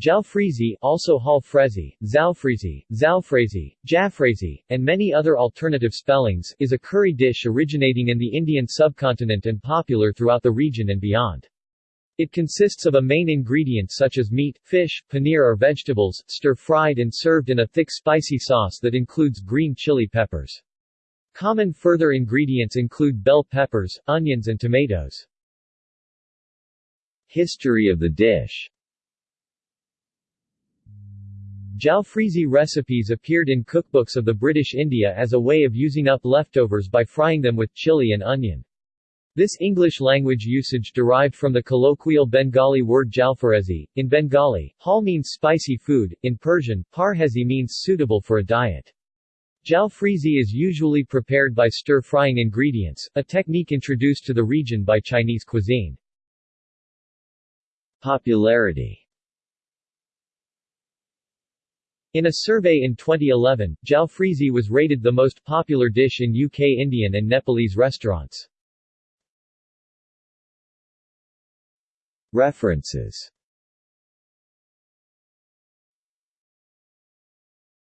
Jalfrezi also Halfrezi, Zalfrezi, Zalfrezi, Jaffrezi, and many other alternative spellings, is a curry dish originating in the Indian subcontinent and popular throughout the region and beyond. It consists of a main ingredient such as meat, fish, paneer or vegetables, stir-fried and served in a thick spicy sauce that includes green chili peppers. Common further ingredients include bell peppers, onions and tomatoes. History of the dish Jalfrezi recipes appeared in cookbooks of the British India as a way of using up leftovers by frying them with chili and onion. This English language usage derived from the colloquial Bengali word jalfarezi. In Bengali, jhal means spicy food, in Persian, parhezi means suitable for a diet. Jalfrezi is usually prepared by stir-frying ingredients, a technique introduced to the region by Chinese cuisine. Popularity in a survey in 2011, jalfrezi was rated the most popular dish in UK Indian and Nepalese restaurants. References